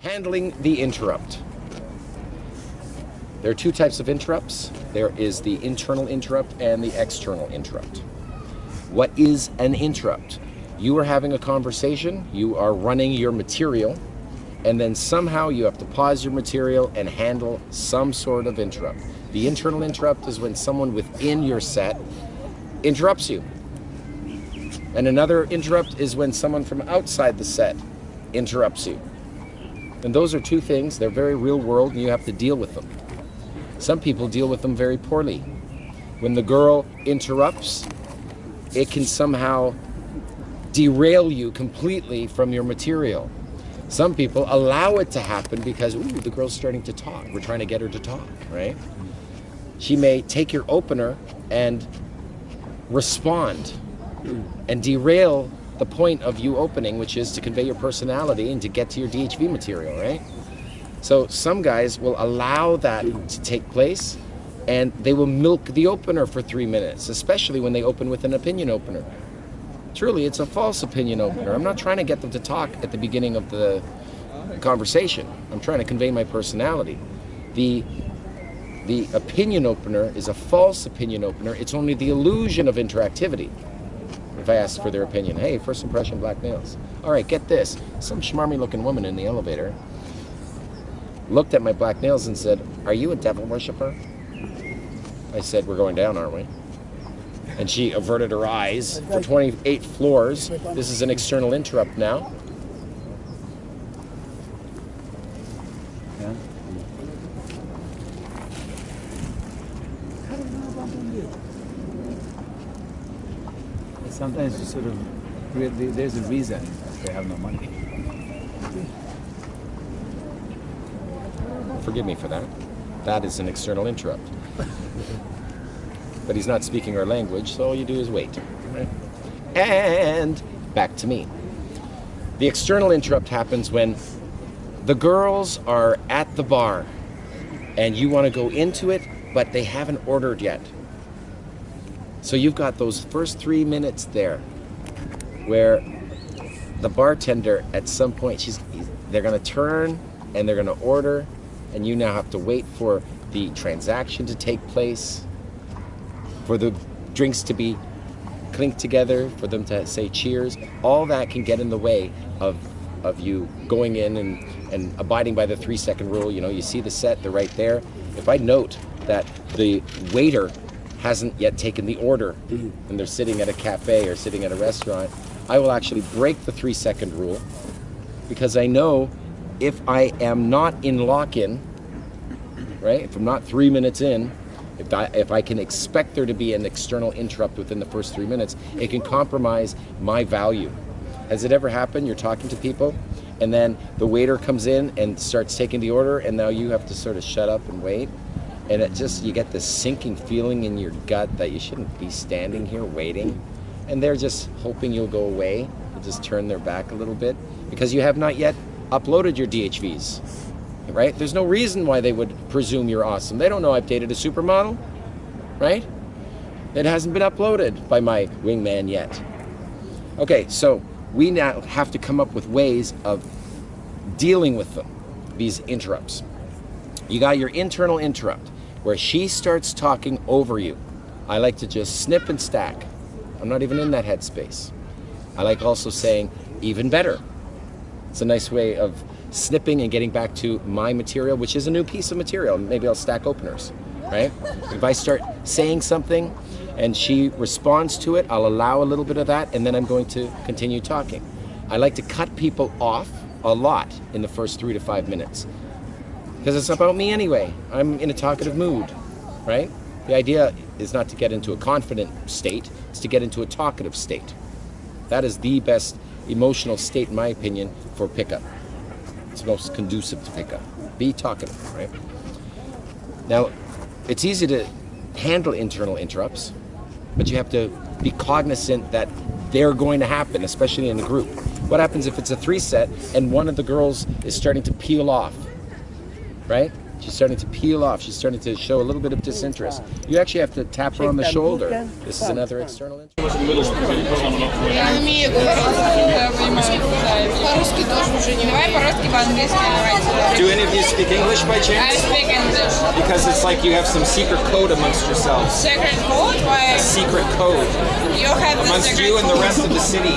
Handling the interrupt. There are two types of interrupts. There is the internal interrupt and the external interrupt. What is an interrupt? You are having a conversation, you are running your material, and then somehow you have to pause your material and handle some sort of interrupt. The internal interrupt is when someone within your set interrupts you. And another interrupt is when someone from outside the set interrupts you. And those are two things, they're very real world and you have to deal with them. Some people deal with them very poorly. When the girl interrupts, it can somehow derail you completely from your material. Some people allow it to happen because, ooh, the girl's starting to talk. We're trying to get her to talk, right? She may take your opener and respond and derail the point of you opening, which is to convey your personality and to get to your DHV material, right? So some guys will allow that to take place and they will milk the opener for three minutes, especially when they open with an opinion opener. Truly, it's a false opinion opener. I'm not trying to get them to talk at the beginning of the conversation. I'm trying to convey my personality. The the opinion opener is a false opinion opener. It's only the illusion of interactivity. I asked for their opinion, hey, first impression, black nails. All right, get this. Some schmarmy looking woman in the elevator looked at my black nails and said, are you a devil worshiper? I said, we're going down, aren't we? And she averted her eyes for 28 floors. This is an external interrupt now. Sometimes you sort of, there's a reason they have no money. Forgive me for that. That is an external interrupt. but he's not speaking our language, so all you do is wait. Right? And back to me. The external interrupt happens when the girls are at the bar and you want to go into it, but they haven't ordered yet. So you've got those first three minutes there where the bartender at some point, she's, they're to turn and they're to order and you now have to wait for the transaction to take place, for the drinks to be clinked together, for them to say cheers. All that can get in the way of of you going in and, and abiding by the three second rule. You know, you see the set, they're right there. If I note that the waiter hasn't yet taken the order mm. and they're sitting at a cafe or sitting at a restaurant, I will actually break the three second rule because I know if I am not in lock-in, right, if I'm not three minutes in, if I, if I can expect there to be an external interrupt within the first three minutes, it can compromise my value. Has it ever happened? You're talking to people and then the waiter comes in and starts taking the order and now you have to sort of shut up and wait. And it just, you get this sinking feeling in your gut that you shouldn't be standing here waiting. And they're just hoping you'll go away. They'll just turn their back a little bit because you have not yet uploaded your DHVs, right? There's no reason why they would presume you're awesome. They don't know I've dated a supermodel, right? It hasn't been uploaded by my wingman yet. Okay, so we now have to come up with ways of dealing with them, these interrupts. You got your internal interrupt, where she starts talking over you. I like to just snip and stack. I'm not even in that headspace. I like also saying, even better. It's a nice way of snipping and getting back to my material, which is a new piece of material. Maybe I'll stack openers, right? If I start saying something and she responds to it, I'll allow a little bit of that and then I'm going to continue talking. I like to cut people off a lot in the first three to five minutes because it's about me anyway. I'm in a talkative mood, right? The idea is not to get into a confident state, it's to get into a talkative state. That is the best emotional state, in my opinion, for pickup. It's most conducive to pickup. Be talkative, right? Now, it's easy to handle internal interrupts, but you have to be cognizant that they're going to happen, especially in a group. What happens if it's a three set and one of the girls is starting to peel off, right? She's starting to peel off. She's starting to show a little bit of disinterest. You actually have to tap her on the shoulder. This is another external Do any of you speak English by chance? I speak English. Because it's like you have some secret code amongst yourselves. Secret code? Why? A secret code. You have amongst you and the rest of the city.